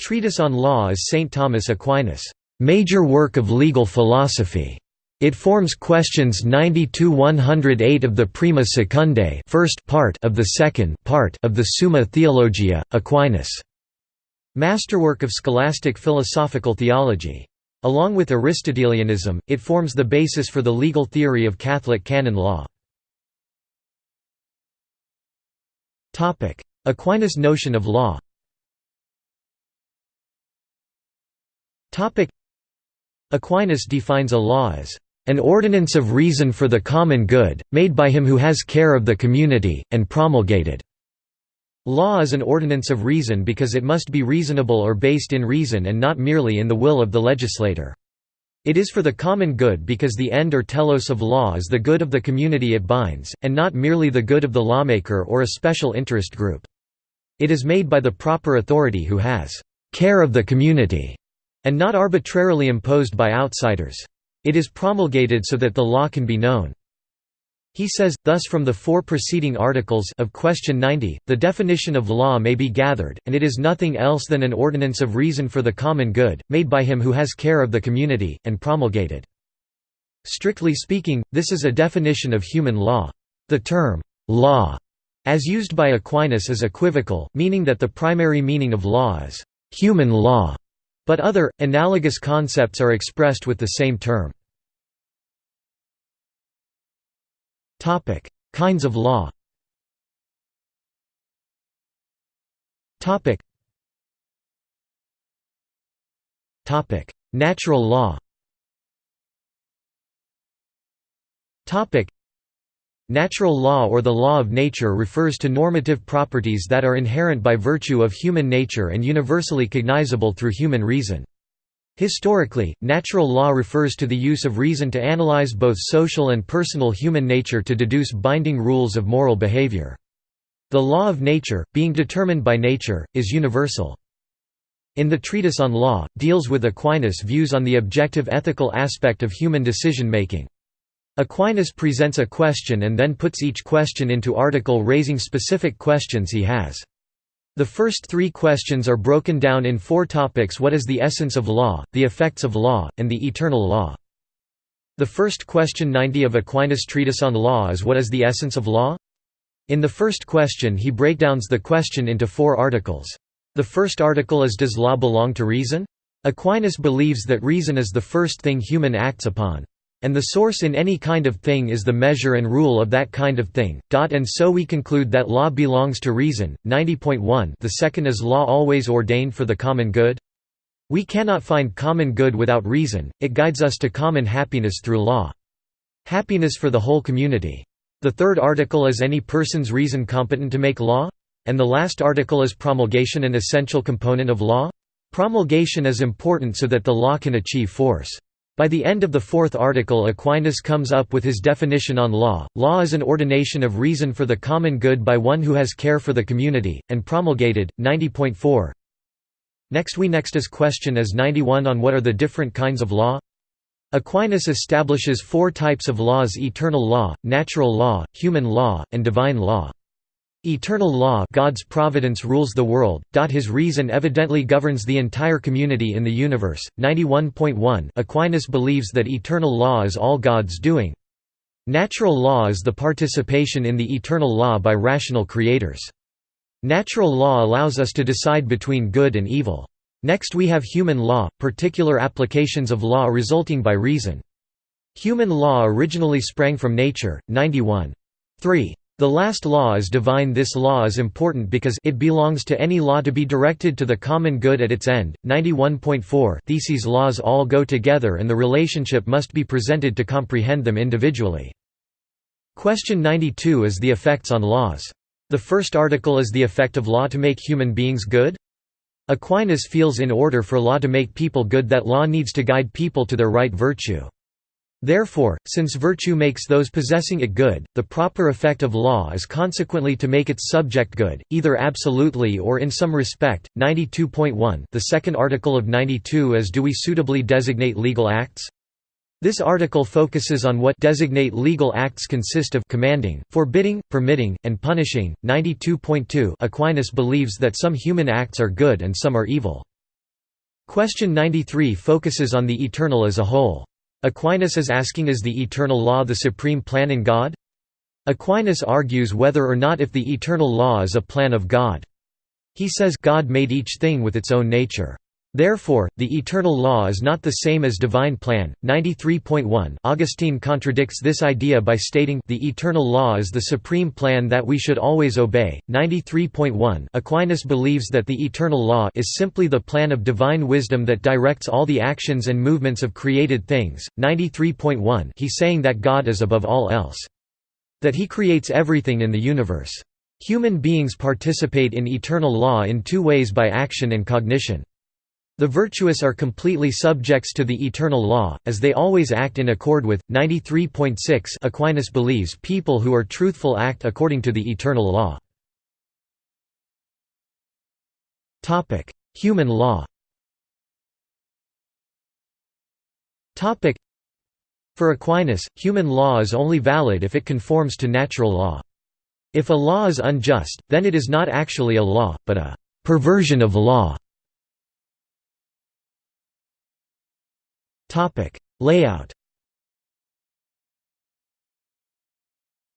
Treatise on Law is St. Thomas Aquinas' major work of legal philosophy. It forms questions 90–108 of the Prima Secundae first part of the second part of the Summa Theologia, Aquinas' masterwork of scholastic philosophical theology. Along with Aristotelianism, it forms the basis for the legal theory of Catholic canon law. Aquinas' notion of law Aquinas defines a law as an ordinance of reason for the common good, made by him who has care of the community, and promulgated." Law is an ordinance of reason because it must be reasonable or based in reason and not merely in the will of the legislator. It is for the common good because the end or telos of law is the good of the community it binds, and not merely the good of the lawmaker or a special interest group. It is made by the proper authority who has care of the community, and not arbitrarily imposed by outsiders. It is promulgated so that the law can be known. He says, thus from the four preceding articles of question 90, the definition of law may be gathered, and it is nothing else than an ordinance of reason for the common good, made by him who has care of the community, and promulgated. Strictly speaking, this is a definition of human law. The term, law, as used by Aquinas is equivocal, meaning that the primary meaning of law is human law, but other, analogous concepts are expressed with the same term. Kinds of law Natural law Natural law or the law of nature refers to normative properties that are inherent by virtue of human nature and universally cognizable through human reason. Historically, natural law refers to the use of reason to analyze both social and personal human nature to deduce binding rules of moral behavior. The law of nature, being determined by nature, is universal. In the Treatise on Law, deals with Aquinas' views on the objective ethical aspect of human decision-making. Aquinas presents a question and then puts each question into article raising specific questions he has. The first three questions are broken down in four topics what is the essence of law, the effects of law, and the eternal law. The first question 90 of Aquinas' treatise on law is what is the essence of law? In the first question he breakdowns the question into four articles. The first article is Does law belong to reason? Aquinas believes that reason is the first thing human acts upon. And the source in any kind of thing is the measure and rule of that kind of thing. And so we conclude that law belongs to reason. 90.1 The second is law always ordained for the common good? We cannot find common good without reason, it guides us to common happiness through law. Happiness for the whole community. The third article is any person's reason competent to make law? And the last article is promulgation an essential component of law? Promulgation is important so that the law can achieve force. By the end of the fourth article Aquinas comes up with his definition on law, law is an ordination of reason for the common good by one who has care for the community, and promulgated, 90.4 Next we next is question as 91 on what are the different kinds of law? Aquinas establishes four types of laws eternal law, natural law, human law, and divine law. Eternal law God's providence rules the world, his reason evidently governs the entire community in the universe. 91.1 Aquinas believes that eternal law is all God's doing. Natural law is the participation in the eternal law by rational creators. Natural law allows us to decide between good and evil. Next we have human law, particular applications of law resulting by reason. Human law originally sprang from nature, 91. 3. The last law is divine This law is important because it belongs to any law to be directed to the common good at its end. 91.4 Theses laws all go together and the relationship must be presented to comprehend them individually. Question 92 is the effects on laws. The first article is the effect of law to make human beings good? Aquinas feels in order for law to make people good that law needs to guide people to their right virtue. Therefore, since virtue makes those possessing it good, the proper effect of law is consequently to make its subject good, either absolutely or in some respect. 92.1 The second article of 92 is Do we suitably designate legal acts? This article focuses on what designate legal acts consist of commanding, forbidding, permitting, and punishing. 92.2 Aquinas believes that some human acts are good and some are evil. Question 93 focuses on the eternal as a whole. Aquinas is asking is the eternal law the supreme plan in God? Aquinas argues whether or not if the eternal law is a plan of God. He says God made each thing with its own nature. Therefore, the eternal law is not the same as divine plan. 93.1 Augustine contradicts this idea by stating the eternal law is the supreme plan that we should always obey. 93.1 Aquinas believes that the eternal law is simply the plan of divine wisdom that directs all the actions and movements of created things. 93.1 He's saying that God is above all else. That he creates everything in the universe. Human beings participate in eternal law in two ways by action and cognition. The virtuous are completely subjects to the eternal law, as they always act in accord with. 93.6 Aquinas believes people who are truthful act according to the eternal law. Human law For Aquinas, human law is only valid if it conforms to natural law. If a law is unjust, then it is not actually a law, but a perversion of law. Topic Layout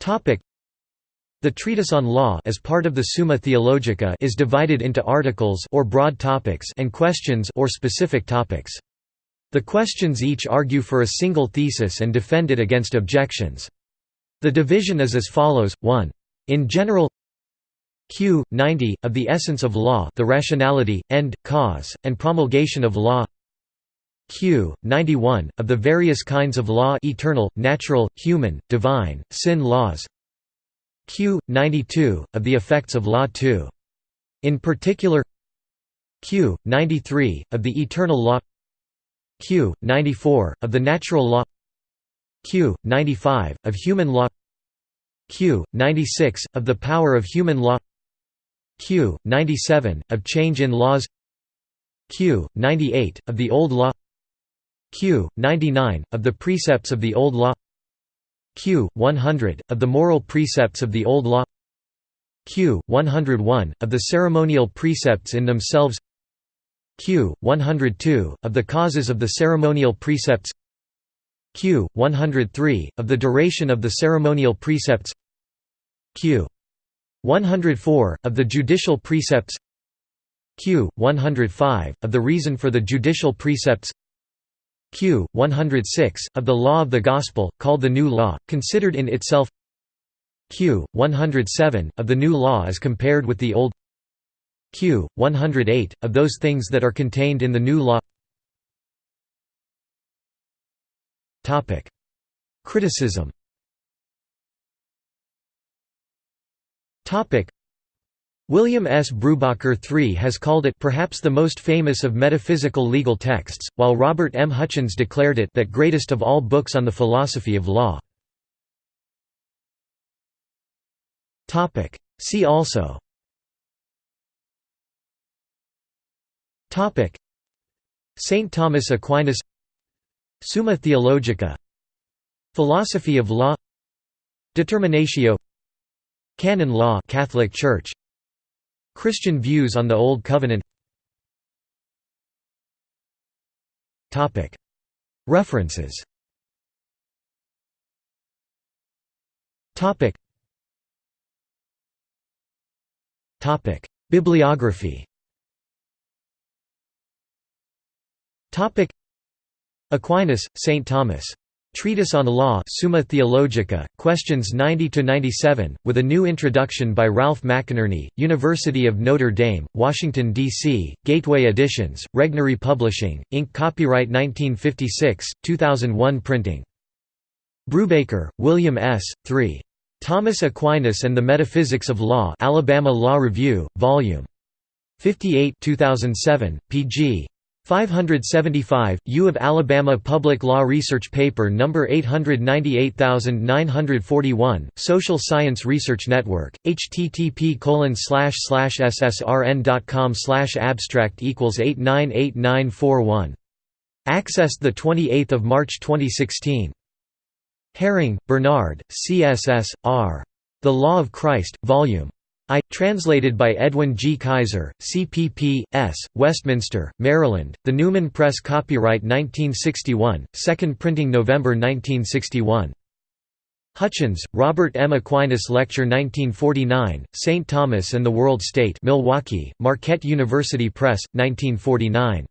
Topic The treatise on law as part of the Summa Theologica is divided into articles or broad topics and questions or specific topics. The questions each argue for a single thesis and defend it against objections. The division is as follows: 1. In general Q. 90, of the essence of law the rationality, end, cause, and promulgation of law Q. 91, of the various kinds of law eternal, natural, human, divine, sin laws Q. 92, of the effects of law 2. In particular Q. 93, of the eternal law Q. 94, of the natural law Q. 95, of human law Q. 96, of the power of human law Q. 97, of change in laws Q. 98, of the old law Q. 99, of the precepts of the Old Law Q. 100, of the moral precepts of the Old Law Q. 101, of the ceremonial precepts in themselves Q. 102, of the causes of the ceremonial precepts Q. 103, of the duration of the ceremonial precepts Q. 104, of the judicial precepts Q. 105, of the reason for the judicial precepts Q. 106, of the Law of the Gospel, called the New Law, considered in itself Q. 107, of the New Law as compared with the Old Q. 108, of those things that are contained in the New Law Criticism William S. Brubaker III has called it perhaps the most famous of metaphysical legal texts, while Robert M. Hutchins declared it that greatest of all books on the philosophy of law. See also St. Thomas Aquinas Summa Theologica Philosophy of law Determinatio Canon law Catholic Church Christian views on the Old Covenant. References. Bibliography. Aquinas, St. Thomas. Treatise on Law Summa Theologica, questions 90–97, with a new introduction by Ralph McInerney, University of Notre Dame, Washington, D.C., Gateway Editions, Regnery Publishing, Inc. Copyright 1956, 2001 printing. Brubaker, William S., 3. Thomas Aquinas and the Metaphysics of Law Alabama Law Review, Vol. 58 2007, pg. 575, U of Alabama Public Law Research Paper No. 898941, Social Science Research Network, http ssrn.com slash abstract equals 898941. Accessed 28 March 2016. Häring, Bernard, CSS, R. The Law of Christ, Vol. I, translated by Edwin G. Kaiser, CPP, S., Westminster, Maryland, The Newman Press Copyright 1961, second printing November 1961. Hutchins, Robert M. Aquinas Lecture 1949, St. Thomas and the World State Milwaukee, Marquette University Press, 1949.